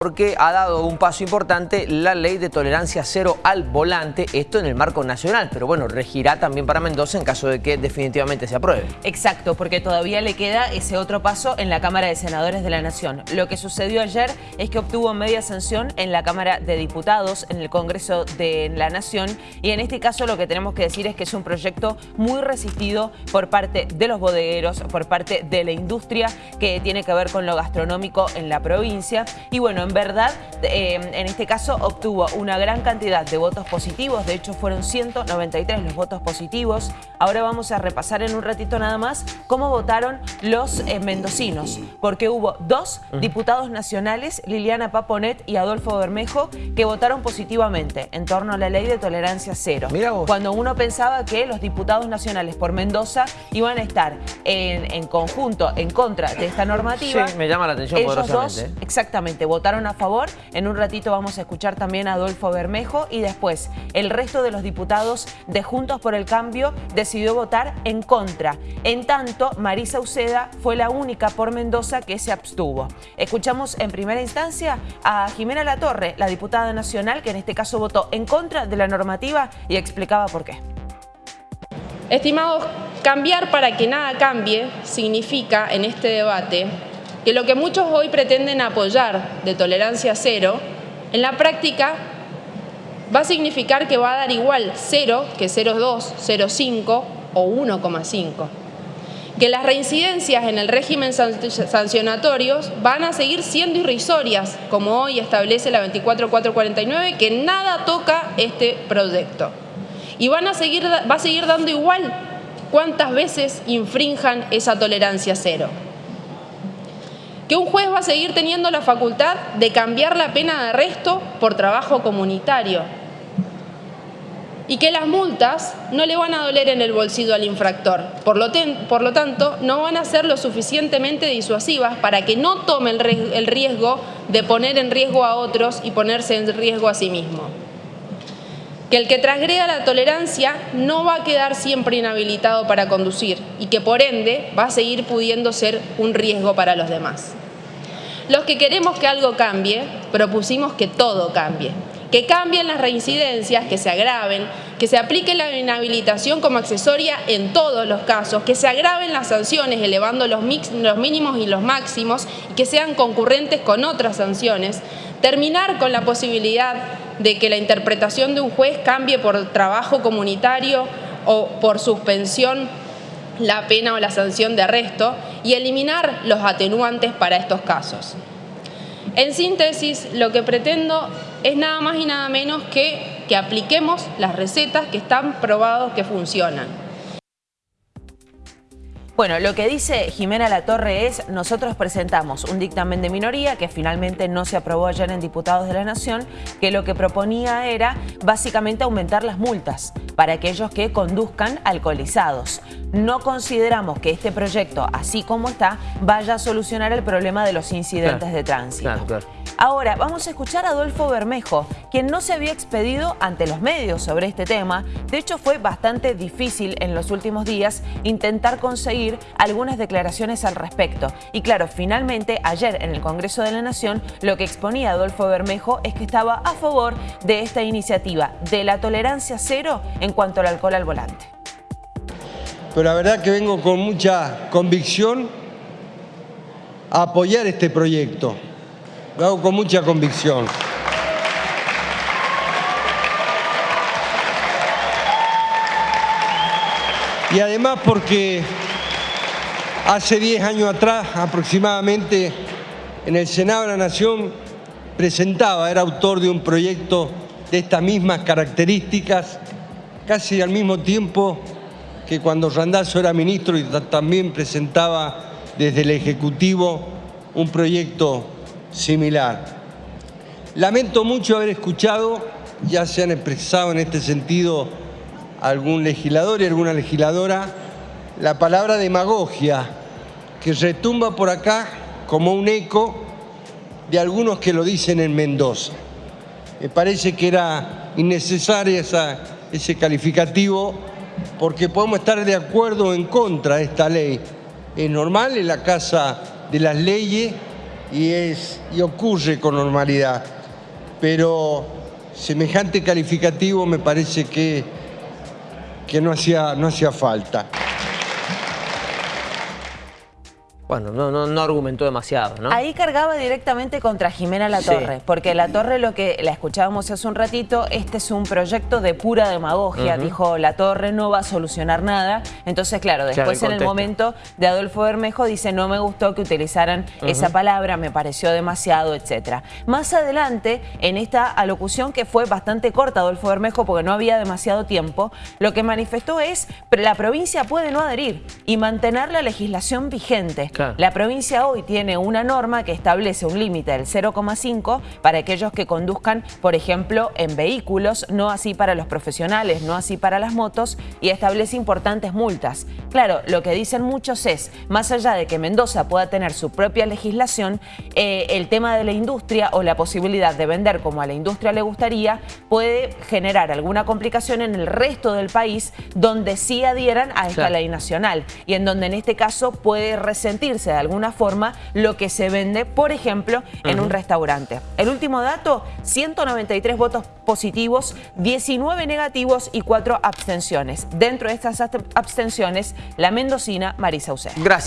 porque ha dado un paso importante la ley de tolerancia cero al volante, esto en el marco nacional, pero bueno, regirá también para Mendoza en caso de que definitivamente se apruebe. Exacto, porque todavía le queda ese otro paso en la Cámara de Senadores de la Nación. Lo que sucedió ayer es que obtuvo media sanción en la Cámara de Diputados, en el Congreso de la Nación, y en este caso lo que tenemos que decir es que es un proyecto muy resistido por parte de los bodegueros, por parte de la industria, que tiene que ver con lo gastronómico en la provincia, y bueno, en verdad, eh, en este caso obtuvo una gran cantidad de votos positivos, de hecho fueron 193 los votos positivos. Ahora vamos a repasar en un ratito nada más cómo votaron los eh, mendocinos, porque hubo dos diputados nacionales, Liliana Paponet y Adolfo Bermejo, que votaron positivamente en torno a la ley de tolerancia cero. Cuando uno pensaba que los diputados nacionales por Mendoza iban a estar en, conjunto en contra de esta normativa. Sí, me llama la atención Ellos dos, exactamente, votaron a favor. En un ratito vamos a escuchar también a Adolfo Bermejo y después el resto de los diputados de Juntos por el Cambio decidió votar en contra. En tanto, Marisa Uceda fue la única por Mendoza que se abstuvo. Escuchamos en primera instancia a Jimena Latorre, la diputada nacional, que en este caso votó en contra de la normativa y explicaba por qué. Estimados, cambiar para que nada cambie significa en este debate que lo que muchos hoy pretenden apoyar de tolerancia cero, en la práctica va a significar que va a dar igual 0 que 0,2, 0,5 o 1,5. Que las reincidencias en el régimen sancionatorios van a seguir siendo irrisorias, como hoy establece la 24449, que nada toca este proyecto. Y van a seguir, va a seguir dando igual cuántas veces infrinjan esa tolerancia cero que un juez va a seguir teniendo la facultad de cambiar la pena de arresto por trabajo comunitario y que las multas no le van a doler en el bolsillo al infractor. Por lo, por lo tanto, no van a ser lo suficientemente disuasivas para que no tome el riesgo de poner en riesgo a otros y ponerse en riesgo a sí mismo. Que el que transgreda la tolerancia no va a quedar siempre inhabilitado para conducir y que por ende va a seguir pudiendo ser un riesgo para los demás. Los que queremos que algo cambie, propusimos que todo cambie. Que cambien las reincidencias, que se agraven, que se aplique la inhabilitación como accesoria en todos los casos, que se agraven las sanciones elevando los, mínimos y los máximos y que sean concurrentes con otras sanciones. Terminar con la posibilidad de que la interpretación de un juez cambie por trabajo comunitario o por suspensión la pena o la sanción de arresto y eliminar los atenuantes para estos casos. En síntesis, lo que pretendo es nada más y nada menos que que apliquemos las recetas que están probados que funcionan. Bueno, lo que dice Jimena Latorre es, nosotros presentamos un dictamen de minoría que finalmente no se aprobó ayer en Diputados de la Nación, que lo que proponía era básicamente aumentar las multas para aquellos que conduzcan alcoholizados. No consideramos que este proyecto, así como está, vaya a solucionar el problema de los incidentes de tránsito. Ahora, vamos a escuchar a Adolfo Bermejo, quien no se había expedido ante los medios sobre este tema. De hecho, fue bastante difícil en los últimos días intentar conseguir algunas declaraciones al respecto. Y claro, finalmente, ayer en el Congreso de la Nación, lo que exponía Adolfo Bermejo es que estaba a favor de esta iniciativa de la tolerancia cero en cuanto al alcohol al volante. Pero la verdad que vengo con mucha convicción a apoyar este proyecto. Lo hago con mucha convicción. Y además porque hace 10 años atrás aproximadamente en el Senado de la Nación presentaba, era autor de un proyecto de estas mismas características, casi al mismo tiempo que cuando Randazzo era ministro y también presentaba desde el Ejecutivo un proyecto similar. Lamento mucho haber escuchado, ya se han expresado en este sentido algún legislador y alguna legisladora, la palabra demagogia, que retumba por acá como un eco de algunos que lo dicen en Mendoza. Me parece que era innecesario ese calificativo porque podemos estar de acuerdo o en contra de esta ley. Es normal en la Casa de las Leyes y, es, y ocurre con normalidad, pero semejante calificativo me parece que, que no, hacía, no hacía falta. Bueno, no, no, no, argumentó demasiado, ¿no? Ahí cargaba directamente contra Jimena La Torre, porque La Torre, lo que la escuchábamos hace un ratito, este es un proyecto de pura demagogia, dijo La Torre, no va a solucionar nada. Entonces, claro, después en el momento de Adolfo Bermejo dice, no me gustó que utilizaran esa palabra, me pareció demasiado, etcétera. Más adelante, en esta alocución que fue bastante corta Adolfo Bermejo porque no había demasiado tiempo, lo que manifestó es, la provincia puede no adherir y mantener la legislación vigente. La provincia hoy tiene una norma que establece un límite del 0,5 para aquellos que conduzcan, por ejemplo, en vehículos, no así para los profesionales, no así para las motos, y establece importantes multas. Claro, lo que dicen muchos es, más allá de que Mendoza pueda tener su propia legislación, eh, el tema de la industria o la posibilidad de vender como a la industria le gustaría puede generar alguna complicación en el resto del país donde sí adhieran a esta ley nacional y en donde en este caso puede resentir de alguna forma lo que se vende, por ejemplo, en un restaurante. El último dato, 193 votos positivos, 19 negativos y 4 abstenciones. Dentro de estas abstenciones, la mendocina Marisa Usé. Gracias.